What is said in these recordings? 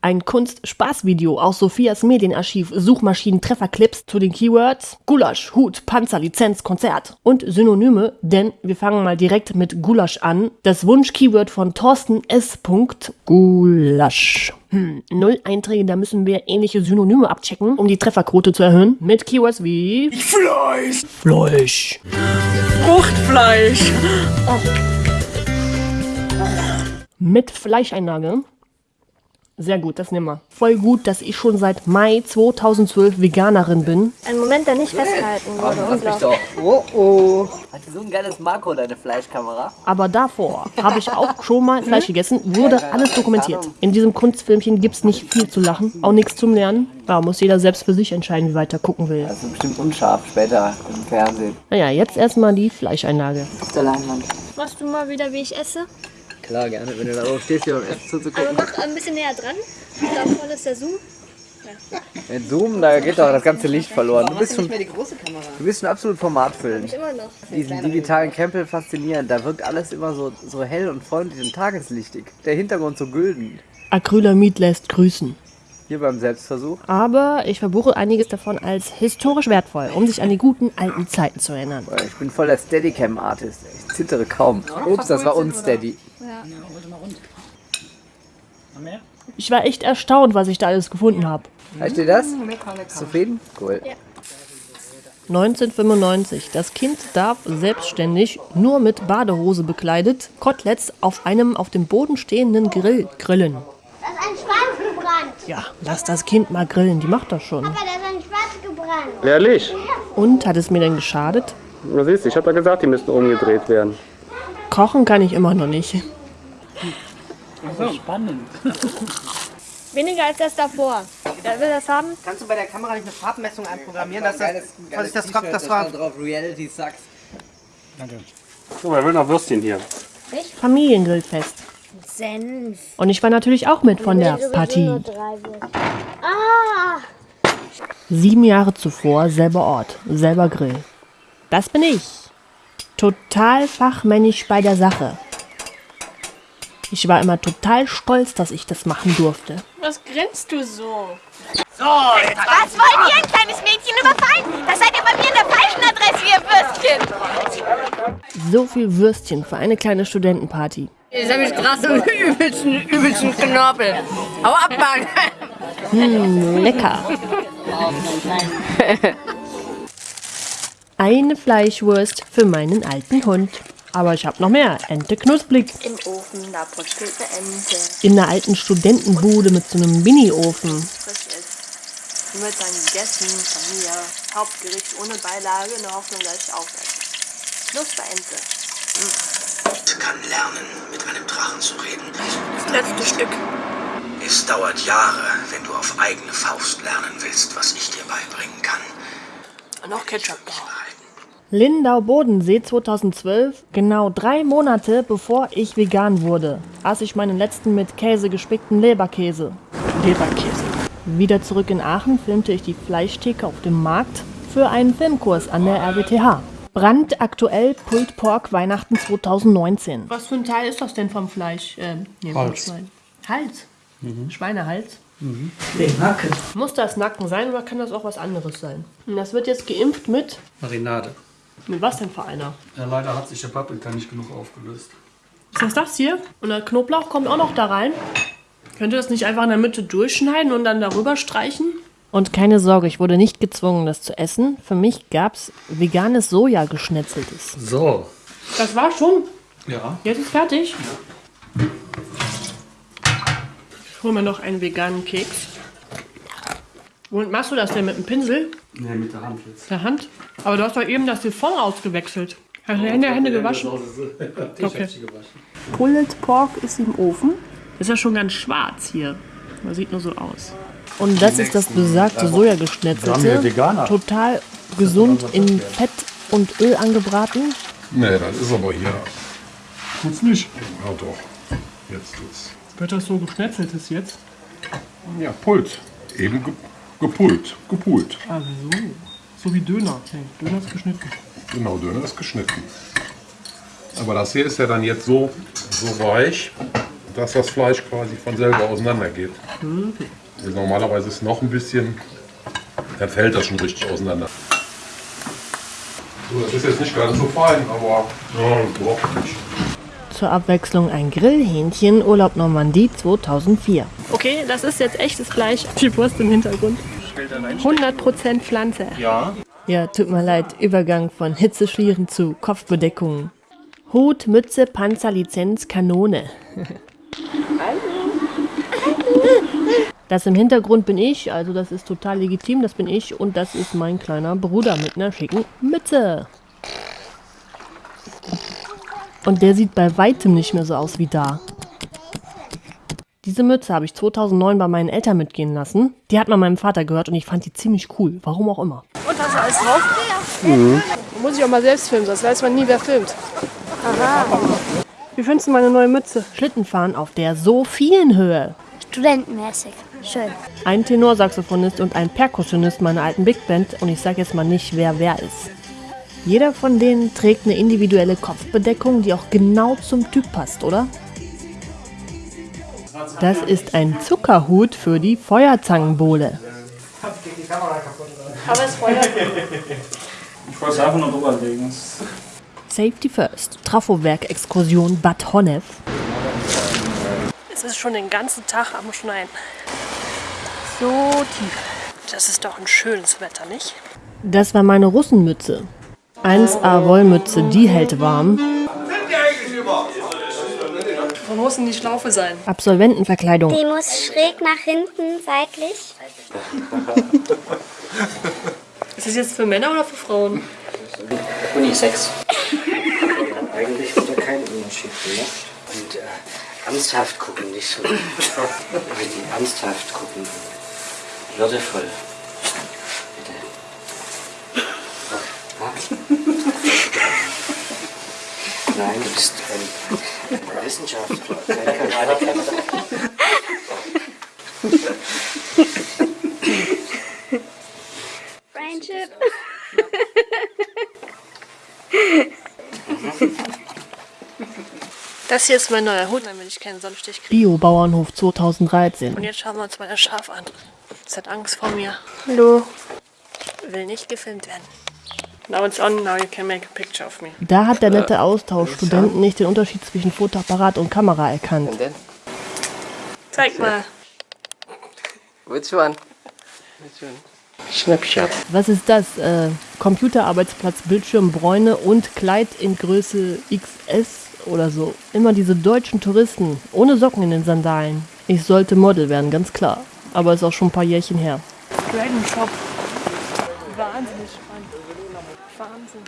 Ein Kunst-Spaß-Video aus Sophias Medienarchiv Suchmaschinen-Trefferclips zu den Keywords Gulasch, Hut, Panzer, Lizenz, Konzert und Synonyme, denn wir fangen mal direkt mit Gulasch an. Das Wunsch-Keyword von Thorsten S. Gulasch. Hm, null Einträge, da müssen wir ähnliche Synonyme abchecken, um die Trefferquote zu erhöhen. Mit Keywords wie Fleisch, Fleisch, Fruchtfleisch. mit Fleischeinlage. Sehr gut, das nehmen wir. Voll gut, dass ich schon seit Mai 2012 Veganerin bin. Ein Moment, der nicht festgehalten wurde. Lass mich Unglaublich. doch. Oh oh. Hat so ein geiles Makro, deine Fleischkamera? Aber davor habe ich auch schon mal Fleisch gegessen, wurde alles dokumentiert. In diesem Kunstfilmchen gibt es nicht viel zu lachen, auch nichts zum Lernen. Da muss jeder selbst für sich entscheiden, wie weit er gucken will. Das ist bestimmt unscharf später im Fernsehen. Naja, jetzt erstmal die Fleischeinlage. Auf der Leinwand. Machst du mal wieder, wie ich esse? Klar, gerne, wenn du da oben stehst, hier beim Essen Aber zuzugucken. mach ein bisschen näher dran. Da vorne ist der Zoom. Mit Zoom, da geht doch das ganze Licht verloren. Du bist schon, du bist schon absolut formatfüllend. Immer noch. Diesen digitalen Campbell faszinierend. Da wirkt alles immer so, so hell und freundlich und tageslichtig. Der Hintergrund so gülden. Acrylamid lässt grüßen. Hier beim Selbstversuch. Aber ich verbuche einiges davon als historisch wertvoll, um sich an die guten alten Zeiten zu erinnern. Ich bin voll der Steadicam-Artist. Ich zittere kaum. Ups, das war unsteady. Ich war echt erstaunt, was ich da alles gefunden habe. Heißt dir das? Zufrieden? Cool. 1995. Das Kind darf selbstständig, nur mit Badehose bekleidet, Koteletts auf einem auf dem Boden stehenden Grill grillen. Da ist ein Schwanz gebrannt. Ja, lass das Kind mal grillen, die macht das schon. Aber da ist ein Schwanz gebrannt. Ehrlich? Und hat es mir denn geschadet? Du siehst, ich habe ja gesagt, die müssten umgedreht werden. Kochen kann ich immer noch nicht. Weniger als das davor. Wer will das haben? Kannst du bei der Kamera nicht eine Farbmessung einprogrammieren, dass das, dass ich das, das da war stand drauf Reality sucks. So, wer will noch Würstchen hier? Familiengrillfest. Senf. Und ich war natürlich auch mit von der Partie. Ah! Sieben Jahre zuvor, selber Ort, selber Grill. Das bin ich. Total fachmännisch bei der Sache. Ich war immer total stolz, dass ich das machen durfte. Was grinst du so? Was wollt ihr, ein kleines Mädchen überfallen? Das seid ihr bei mir in der falschen Adresse, ihr Würstchen. So viel Würstchen für eine kleine Studentenparty. Jetzt habe ich krass und übelsten, übelsten Knorpel. Hau ab, Mann! Hm, lecker. Eine Fleischwurst für meinen alten Hund. Aber ich habe noch mehr. Ente knusprig. Im Ofen, da putzelt eine Ente. In einer alten Studentenbude mit so einem Mini-Ofen. Frisch ist. Wird dann gegessen von mir. Hauptgericht ohne Beilage, in der Hoffnung, dass ich aufesse. Knusperente. kann lernen, mit einem Drachen zu reden. Das letzte Stück. Es dauert Jahre, wenn du auf eigene Faust lernen willst, was ich dir beibringen kann. Und noch Ketchup. Lindau Bodensee 2012, genau drei Monate bevor ich vegan wurde, aß ich meinen letzten mit Käse gespickten Leberkäse. Leberkäse. Wieder zurück in Aachen filmte ich die Fleischtheke auf dem Markt für einen Filmkurs an der RWTH. Brandaktuell Pulled Pork Weihnachten 2019. Was für ein Teil ist das denn vom Fleisch? Äh, nee, vom Hals. Schwein. Hals? Schweinehals? Den Hacken. Muss das Nacken sein oder kann das auch was anderes sein? Und das wird jetzt geimpft mit. Marinade. Mit was denn für einer? Ja, leider hat sich der Paprika nicht genug aufgelöst. Ist das das hier? Und der Knoblauch kommt auch noch da rein. Könnt ihr das nicht einfach in der Mitte durchschneiden und dann darüber streichen? Und keine Sorge, ich wurde nicht gezwungen, das zu essen. Für mich gab's veganes Soja geschnetzeltes. So. Das war schon. Ja. Jetzt ist fertig. Ich hole mir noch einen veganen Keks. Womit machst du das denn? Mit dem Pinsel? Nee, mit der Hand jetzt. Der Hand? Aber du hast doch eben das Siphon ausgewechselt. Hast du Hände, Hände gewaschen? Ich Okay. hab sie gewaschen. Pulled Pork ist im Ofen. Ist ja schon ganz schwarz hier. Man sieht nur so aus. Und das ist das besagte haben Sojageschnetzelte. Total gesund in Fett und Öl angebraten. Nee, das ist aber hier. Tut's nicht. Ja doch. Jetzt ist. Wird das so geschnetzeltes jetzt? Ja, Pult. Eben ge gepult. Gepult. Ah, so. So wie Döner. Nee, Döner ist geschnitten. Genau, Döner ist geschnitten. Aber das hier ist ja dann jetzt so, so weich. dass das Fleisch quasi von selber auseinandergeht. Also normalerweise ist es noch ein bisschen, dann fällt das schon richtig auseinander. So, das ist jetzt nicht ganz so fein, aber ja, überhaupt nicht. Zur Abwechslung ein Grillhähnchen, Urlaub Normandie 2004. Okay, das ist jetzt echtes Fleisch. Die Wurst im Hintergrund. 100% Pflanze. Ja. Ja, tut mir leid, Übergang von Hitzeschlieren zu Kopfbedeckungen. Hut, Mütze, Panzer, Lizenz, Kanone. Das im Hintergrund bin ich, also das ist total legitim, das bin ich und das ist mein kleiner Bruder mit einer schicken Mütze. Und der sieht bei weitem nicht mehr so aus wie da. Diese Mütze habe ich 2009 bei meinen Eltern mitgehen lassen. Die hat mal meinem Vater gehört und ich fand die ziemlich cool. Warum auch immer. Und hast du alles drauf? Mhm. Muss ich auch mal selbst filmen, sonst weiß man nie, wer filmt. Wie findest du meine neue Mütze? Schlittenfahren auf der Sophienhöhe. Studentenmäßig. Schön. Ein Tenorsaxophonist und ein Perkussionist meiner alten Big Band und ich sag jetzt mal nicht, wer wer ist. Jeder von denen trägt eine individuelle Kopfbedeckung, die auch genau zum Typ passt, oder? Das ist ein Zuckerhut für die Feuerzangenbowle. Aber es feuert. Ich wollte es einfach nur drüber legen. Safety First. Trafowerk-Exkursion Bad Honnef. Es ist schon den ganzen Tag am Schneien. So tief. Das ist doch ein schönes Wetter, nicht? Das war meine Russenmütze. 1A Wollmütze, die hält warm. Wo muss denn die Schlaufe sein? Absolventenverkleidung. Die muss schräg nach hinten, seitlich. Ist das jetzt für Männer oder für Frauen? Unisex. Eigentlich wird da kein Unterschied gemacht. Und äh, ernsthaft gucken, nicht so. Wenn die ernsthaft gucken. Würdevoll. Bitte. Ja. Nein, du bist ein Wissenschaftler, kein Karatekämpfer. Friendship. Das hier ist mein neuer Hut, damit ich keinen Sonnenstich kriege. Bio-Bauernhof 2013. Und jetzt schauen wir uns mal das Schaf an. Es hat Angst vor mir. Hallo. Will nicht gefilmt werden. Now it's on, now you can make a picture of me. Da hat der nette Austauschstudent nicht den Unterschied zwischen Fotoapparat und Kamera erkannt. Und dann? Zeig mal. Which one? Which one? Snapshot. Was ist das? Äh, Computerarbeitsplatz, Bildschirm, Bräune und Kleid in Größe XS oder so. Immer diese deutschen Touristen, ohne Socken in den Sandalen. Ich sollte Model werden, ganz klar. Aber ist auch schon ein paar Jährchen her. Dragon Shop. Wahnsinnig spannend. Wahnsinn.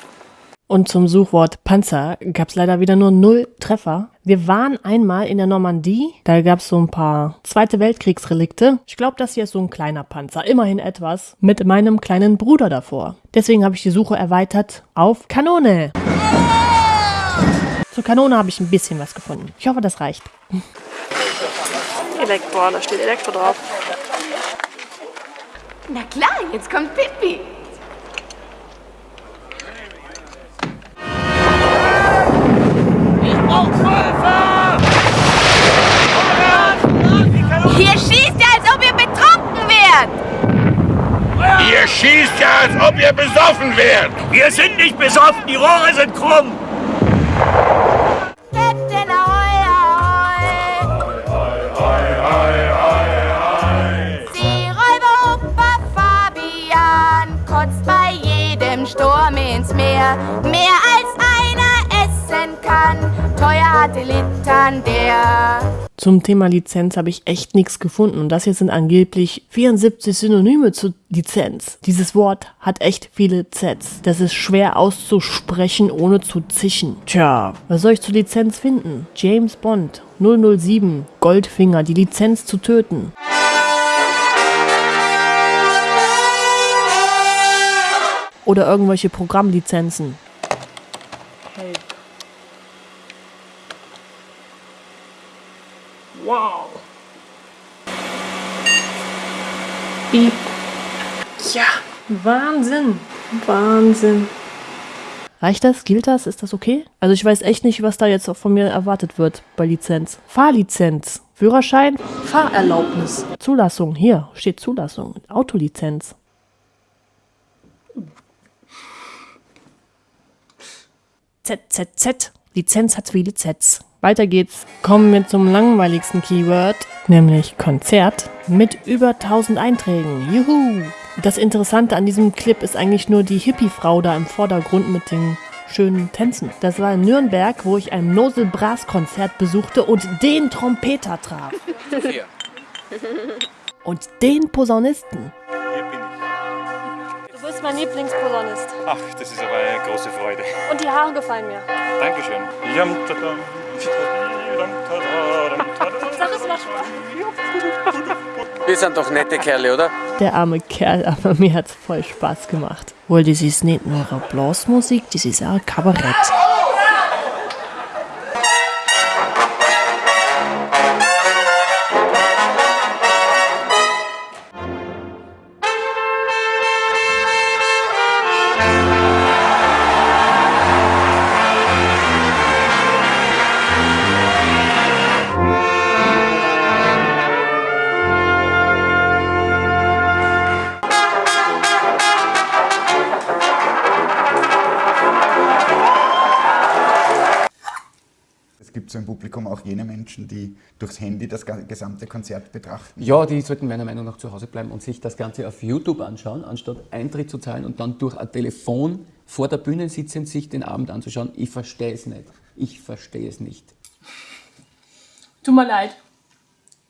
Und zum Suchwort Panzer gab es leider wieder nur null Treffer. Wir waren einmal in der Normandie, da gab es so ein paar Zweite Weltkriegsrelikte. Ich glaube, das hier ist so ein kleiner Panzer, immerhin etwas, mit meinem kleinen Bruder davor. Deswegen habe ich die Suche erweitert auf Kanone. Zur Kanone habe ich ein bisschen was gefunden. Ich hoffe, das reicht. Elektro, da steht Elektro drauf. Na klar, jetzt kommt Pippi. Hier schießt er, als ob ihr betrunken wärt. Ihr schießt ja, als ob ihr besoffen wärt. Wir sind nicht besoffen, die Rohre sind krumm. Zum Thema Lizenz habe ich echt nichts gefunden. Und das hier sind angeblich 74 Synonyme zu Lizenz. Dieses Wort hat echt viele Zs. Das ist schwer auszusprechen, ohne zu zischen. Tja, was soll ich zur Lizenz finden? James Bond 007 Goldfinger, die Lizenz zu töten. Oder irgendwelche Programmlizenzen. Piep. Ja, Wahnsinn. Wahnsinn. Reicht das? Gilt das? Ist das okay? Also ich weiß echt nicht, was da jetzt von mir erwartet wird bei Lizenz. Fahrlizenz. Führerschein. Fahrerlaubnis. Zulassung. Hier steht Zulassung. Autolizenz. ZZZ. Lizenz hat viele Zs. Weiter geht's. Kommen wir zum langweiligsten Keyword, nämlich Konzert mit über 1000 Einträgen. Juhu! Das Interessante an diesem Clip ist eigentlich nur die Hippie-Frau da im Vordergrund mit den schönen Tänzen. Das war in Nürnberg, wo ich ein Nosel Brass Konzert besuchte und den Trompeter traf. Und den Posaunisten. Du bist mein Lieblingsposaunist. Ach, das ist aber eine große Freude. Und die Haare gefallen mir. Dankeschön. Sag es mal. Wir sind doch nette Kerle, oder? Der arme Kerl, aber mir hat's voll Spaß gemacht. Weil das ist nicht nur Blasmusik, das ist auch Kabarett. Die durchs Handy das gesamte Konzert betrachten. Ja, die sollten meiner Meinung nach zu Hause bleiben und sich das Ganze auf YouTube anschauen, anstatt Eintritt zu zahlen und dann durch ein Telefon vor der Bühne sitzend sich den Abend anzuschauen. Ich verstehe es nicht. Ich verstehe es nicht. Tut mir leid.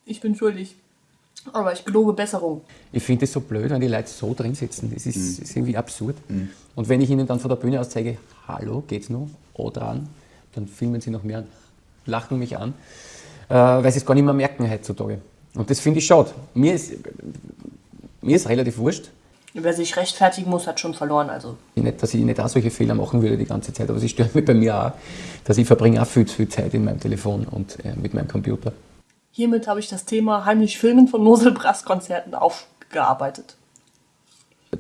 Ich bin schuldig. Aber ich gelobe Besserung. Ich finde es so blöd, wenn die Leute so drin sitzen. Das ist, ist irgendwie absurd. Und wenn ich ihnen dann von der Bühne aus zeige, hallo, geht's noch? O dran, dann filmen sie noch mehr an, lachen mich an, weil sie es gar nicht mehr merken heutzutage. Und das finde ich schade. Mir ist, mir ist relativ wurscht. Wer sich rechtfertigen muss, hat schon verloren. Also Nicht, dass ich nicht auch solche Fehler machen würde die ganze Zeit, aber sie stört mich bei mir auch, dass ich verbringe auch viel zu viel Zeit in meinem Telefon und äh, mit meinem Computer. hiermit habe ich das Thema heimlich Filmen von Noselbrass-Konzerten aufgearbeitet.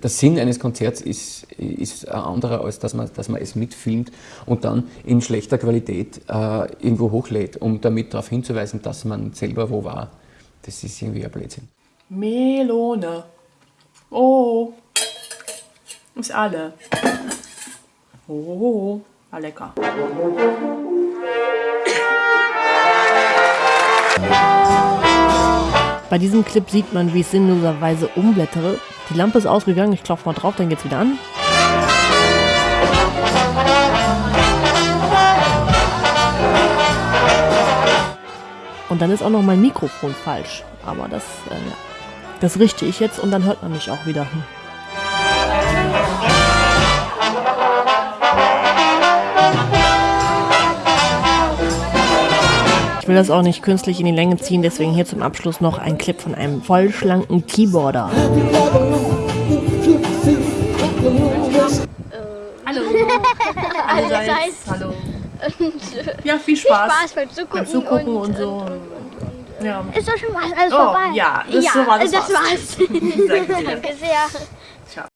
Der Sinn eines Konzerts ist, ist ein anderer, als dass man, dass man es mitfilmt und dann in schlechter Qualität äh, irgendwo hochlädt, um damit darauf hinzuweisen, dass man selber wo war. Das ist irgendwie ein Blödsinn. Melone. Oh. Ist alle. Oh, war lecker. Bei diesem Clip sieht man, wie ich sinnloserweise umblättere. Die Lampe ist ausgegangen, ich klopfe mal drauf, dann geht's wieder an. Und dann ist auch noch mein Mikrofon falsch. Aber das, äh, das richte ich jetzt und dann hört man mich auch wieder. Will das auch nicht künstlich in die Länge ziehen, deswegen hier zum Abschluss noch ein Clip von einem vollschlanken Keyboarder. Hallo. Allerseits. Hallo. Und, Ja, viel Spaß. Viel Spaß beim Zugucken. Beim Zugucken und, und, so. Ja. Ist doch schon was, alles Oh, vorbei. ja, das ist so war das das war's. war's. Danke sehr.